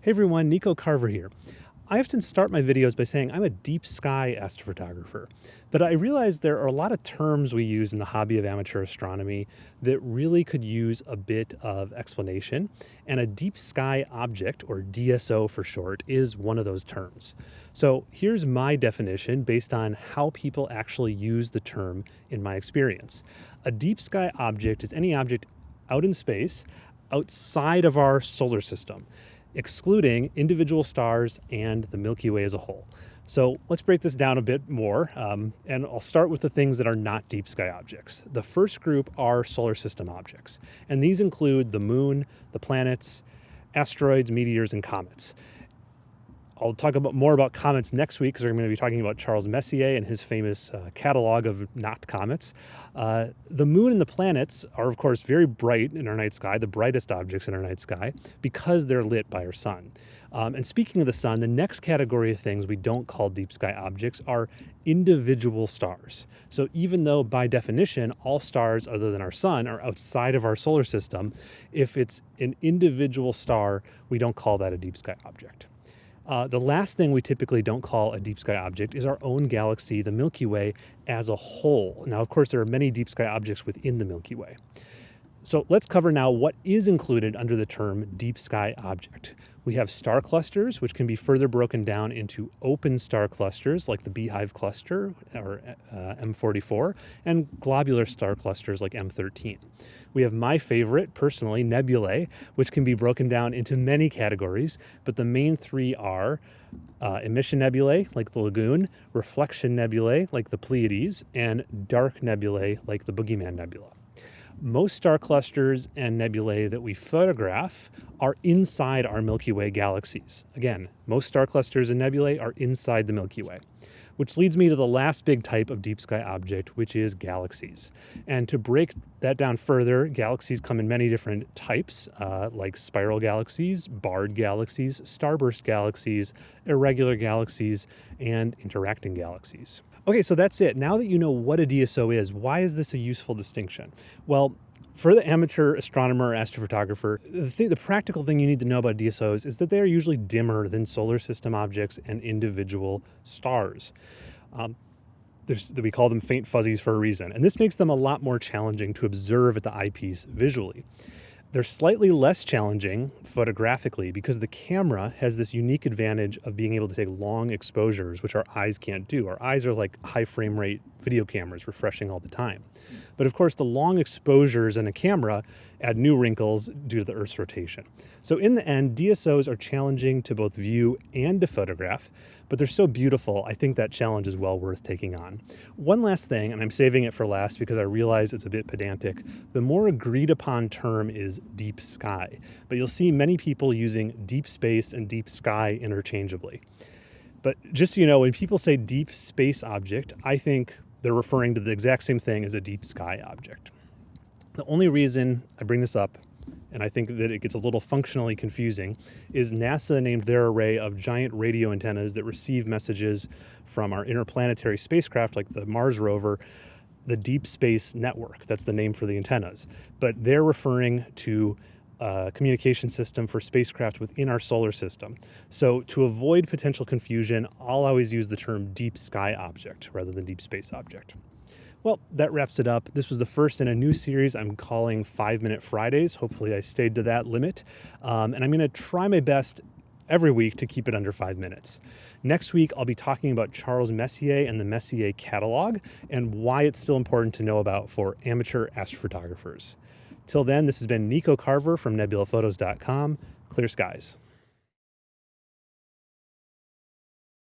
Hey everyone, Nico Carver here. I often start my videos by saying I'm a deep sky astrophotographer, but I realize there are a lot of terms we use in the hobby of amateur astronomy that really could use a bit of explanation, and a deep sky object, or DSO for short, is one of those terms. So here's my definition based on how people actually use the term in my experience. A deep sky object is any object out in space outside of our solar system excluding individual stars and the Milky Way as a whole. So let's break this down a bit more, um, and I'll start with the things that are not deep sky objects. The first group are solar system objects, and these include the moon, the planets, asteroids, meteors, and comets. I'll talk about more about comets next week because we're going to be talking about Charles Messier and his famous uh, catalog of not comets. Uh, the moon and the planets are, of course, very bright in our night sky, the brightest objects in our night sky, because they're lit by our sun. Um, and speaking of the sun, the next category of things we don't call deep sky objects are individual stars. So even though by definition all stars other than our sun are outside of our solar system, if it's an individual star, we don't call that a deep sky object. Uh, the last thing we typically don't call a deep sky object is our own galaxy, the Milky Way, as a whole. Now, of course, there are many deep sky objects within the Milky Way. So let's cover now what is included under the term deep sky object. We have star clusters, which can be further broken down into open star clusters like the Beehive cluster or uh, M44 and globular star clusters like M13. We have my favorite, personally, nebulae, which can be broken down into many categories, but the main three are uh, emission nebulae like the Lagoon, reflection nebulae like the Pleiades, and dark nebulae like the Boogeyman Nebula most star clusters and nebulae that we photograph are inside our Milky Way galaxies. Again, most star clusters and nebulae are inside the Milky Way, which leads me to the last big type of deep sky object, which is galaxies. And to break that down further, galaxies come in many different types, uh, like spiral galaxies, barred galaxies, starburst galaxies, irregular galaxies, and interacting galaxies. Okay, so that's it. Now that you know what a DSO is, why is this a useful distinction? Well, for the amateur astronomer or astrophotographer, the, thing, the practical thing you need to know about DSOs is that they are usually dimmer than solar system objects and individual stars. Um, we call them faint fuzzies for a reason, and this makes them a lot more challenging to observe at the eyepiece visually. They're slightly less challenging photographically because the camera has this unique advantage of being able to take long exposures, which our eyes can't do. Our eyes are like high frame rate video cameras refreshing all the time. But of course, the long exposures in a camera add new wrinkles due to the Earth's rotation. So in the end, DSOs are challenging to both view and to photograph, but they're so beautiful, I think that challenge is well worth taking on. One last thing, and I'm saving it for last because I realize it's a bit pedantic, the more agreed upon term is deep sky, but you'll see many people using deep space and deep sky interchangeably. But just so you know, when people say deep space object, I think they're referring to the exact same thing as a deep sky object. The only reason I bring this up, and I think that it gets a little functionally confusing, is NASA named their array of giant radio antennas that receive messages from our interplanetary spacecraft like the Mars rover the Deep Space Network. That's the name for the antennas. But they're referring to a communication system for spacecraft within our solar system. So to avoid potential confusion, I'll always use the term deep sky object rather than deep space object. Well, that wraps it up. This was the first in a new series I'm calling Five Minute Fridays. Hopefully, I stayed to that limit. Um, and I'm going to try my best every week to keep it under five minutes. Next week, I'll be talking about Charles Messier and the Messier catalog and why it's still important to know about for amateur astrophotographers. Till then, this has been Nico Carver from nebulaphotos.com. Clear skies.